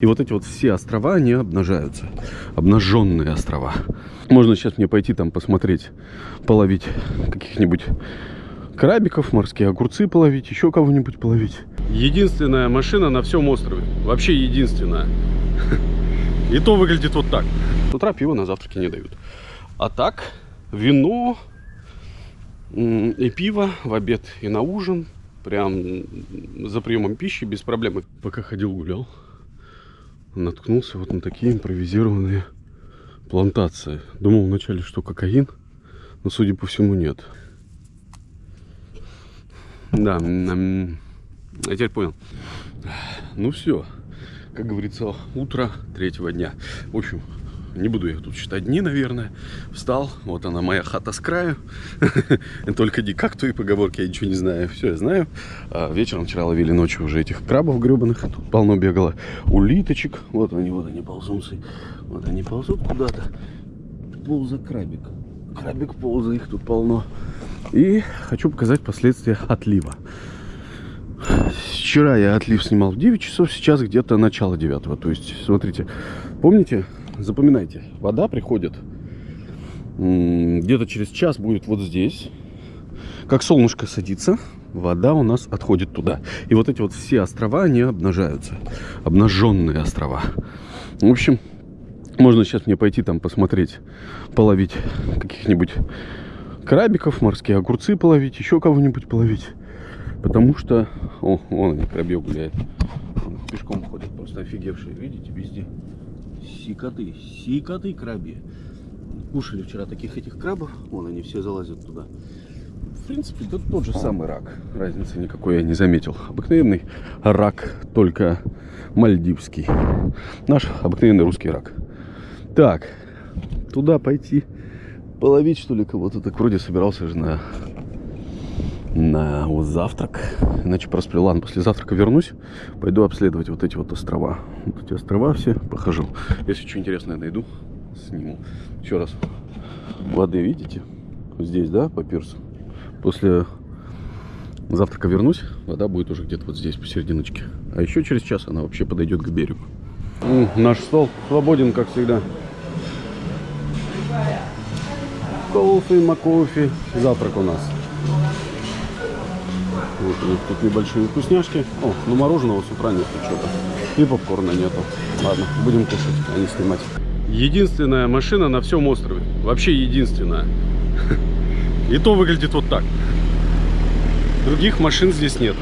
И вот эти вот все острова, они обнажаются. Обнаженные острова. Можно сейчас мне пойти там посмотреть, половить каких-нибудь крабиков, морские огурцы половить, еще кого-нибудь половить. Единственная машина на всем острове. Вообще единственная. И то выглядит вот так. С утра на завтраке не дают. А так, вино и пиво в обед и на ужин. Прям за приемом пищи без проблем. Пока ходил гулял, наткнулся вот на такие импровизированные плантации. Думал вначале, что кокаин, но судя по всему нет. Да, я теперь понял. Ну все, как говорится, утро третьего дня. В общем, не буду я тут считать дни, наверное. Встал, вот она моя хата с краю. Только не как твои поговорки, я ничего не знаю. Все, я знаю. А вечером вчера ловили ночью уже этих крабов гребаных. Тут полно бегало. Улиточек. Вот они, вот они ползунцы. Вот они ползут куда-то. Полза крабик. Крабик полза, их тут полно. И хочу показать последствия отлива. Вчера я отлив снимал в 9 часов, сейчас где-то начало 9. То есть, смотрите, помните, запоминайте, вода приходит где-то через час будет вот здесь. Как солнышко садится, вода у нас отходит туда. И вот эти вот все острова, они обнажаются. Обнаженные острова. В общем, можно сейчас мне пойти там посмотреть, половить каких-нибудь крабиков, морские огурцы половить, еще кого-нибудь половить. Потому что... О, вон они, крабье гуляет. Он пешком ходит, просто офигевшие. Видите, везде. Сикоты, сикоты краби. Кушали вчера таких этих крабов. Вон они все залазят туда. В принципе, это тот же самый рак. Разницы никакой я не заметил. Обыкновенный рак, только мальдивский. Наш обыкновенный русский рак. Так, туда пойти половить, что ли, кого-то. Так вроде собирался же на, на вот завтрак. Иначе просплю. Ладно, после завтрака вернусь. Пойду обследовать вот эти вот острова. Вот эти острова все похожу. Если что интересное найду, сниму. Еще раз. Воды видите? Здесь, да, по пирсу. После завтрака вернусь, вода будет уже где-то вот здесь, посерединочке. А еще через час она вообще подойдет к берегу. наш стол свободен, как всегда. Кофе, макофе. Завтрак у нас. Вот у них тут небольшие вкусняшки. О, ну мороженого с утра нет что-то. И попкорна нету. Ладно, будем кушать, а не снимать. Единственная машина на всем острове. Вообще единственная. И то выглядит вот так. Других машин здесь нету.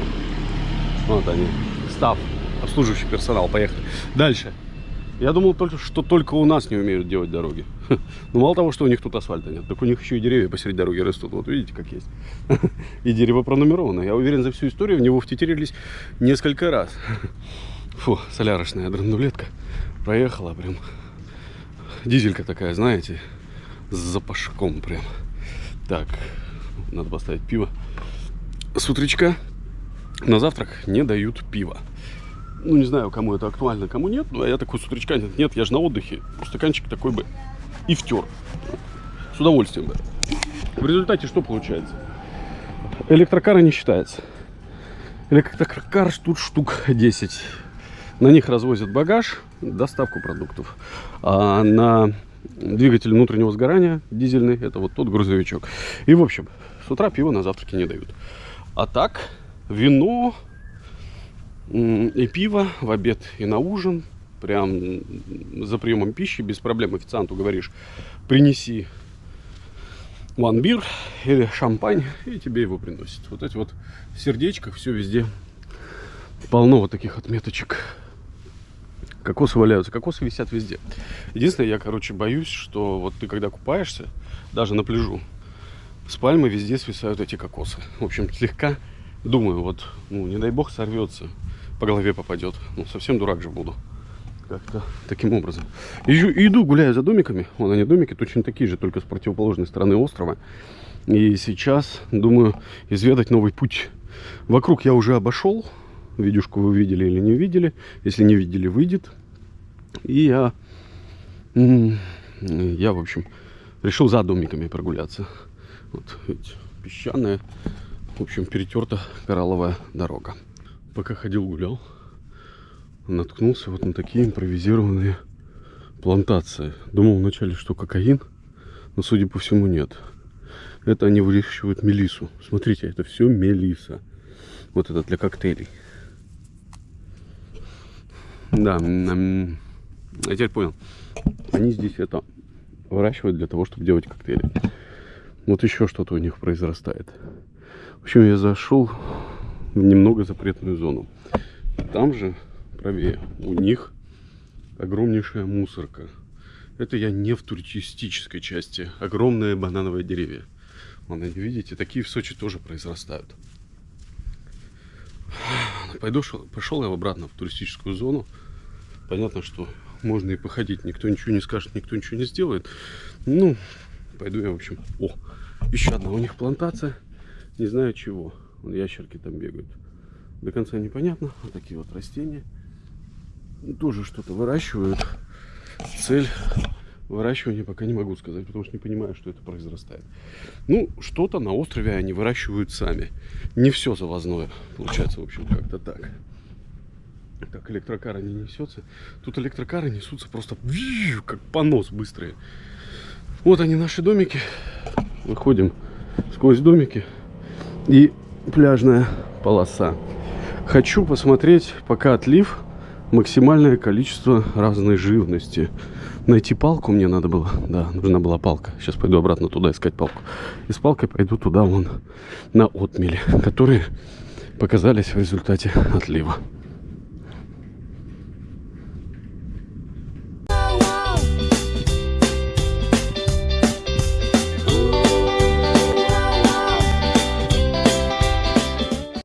Вот они. Став. Обслуживающий персонал. Поехали. Дальше. Я думал, только, что только у нас не умеют делать дороги. Ну, мало того, что у них тут асфальта нет, так у них еще и деревья посреди дороги растут. Вот видите, как есть. И дерево пронумеровано. Я уверен, за всю историю в него втетерились несколько раз. Фу, солярочная драндулетка проехала прям. Дизелька такая, знаете, с запашком прям. Так, надо поставить пиво. С утречка на завтрак не дают пива. Ну, не знаю, кому это актуально, кому нет. Но я такой с утречка, нет, нет, я же на отдыхе. Стаканчик такой бы и втер. С удовольствием бы. В результате что получается? Электрокары не считается. Электрокар тут штук 10. На них развозят багаж, доставку продуктов. А на двигатель внутреннего сгорания дизельный, это вот тот грузовичок. И, в общем, с утра пиво на завтраке не дают. А так, вино, и пиво в обед и на ужин. Прям за приемом пищи без проблем официанту говоришь, принеси one beer или шампань, и тебе его приносят. Вот эти вот в сердечках все везде полно вот таких отметочек. Кокосы валяются, кокосы висят везде. Единственное, я, короче, боюсь, что вот ты когда купаешься, даже на пляжу, с пальмы везде свисают эти кокосы. В общем, слегка думаю, вот, ну, не дай бог сорвется по голове попадет. Ну, совсем дурак же буду. Как-то таким образом. Иду, иду, гуляю за домиками. Вон они домики, точно такие же, только с противоположной стороны острова. И сейчас думаю изведать новый путь. Вокруг я уже обошел. Видюшку вы видели или не видели. Если не видели, выйдет. И я, я в общем, решил за домиками прогуляться. Вот, видите, песчаная, в общем, перетерта коралловая дорога пока ходил гулял, наткнулся вот на такие импровизированные плантации. Думал вначале, что кокаин, но, судя по всему, нет. Это они выращивают мелису. Смотрите, это все мелиса. Вот это для коктейлей. Да, я теперь понял. Они здесь это выращивают для того, чтобы делать коктейли. Вот еще что-то у них произрастает. В общем, я зашел в немного запретную зону. Там же, правее, у них огромнейшая мусорка. Это я не в туристической части. Огромные банановые деревья. Вон, видите, такие в Сочи тоже произрастают. Пойду, пошел я обратно в туристическую зону. Понятно, что можно и походить. Никто ничего не скажет, никто ничего не сделает. Ну, пойду я, в общем... О, еще одна у них плантация. Не знаю чего. Вон ящерки там бегают. До конца непонятно. Вот такие вот растения. Тоже что-то выращивают. Цель выращивания пока не могу сказать, потому что не понимаю, что это произрастает. Ну, что-то на острове они выращивают сами. Не все завозное. Получается, в общем, как-то так. Так, электрокары не несется. Тут электрокары несутся просто как понос быстрые. Вот они, наши домики. Выходим сквозь домики. И пляжная полоса. Хочу посмотреть, пока отлив, максимальное количество разной живности. Найти палку мне надо было. Да, нужна была палка. Сейчас пойду обратно туда искать палку. И с палкой пойду туда, вон, на отмели, которые показались в результате отлива.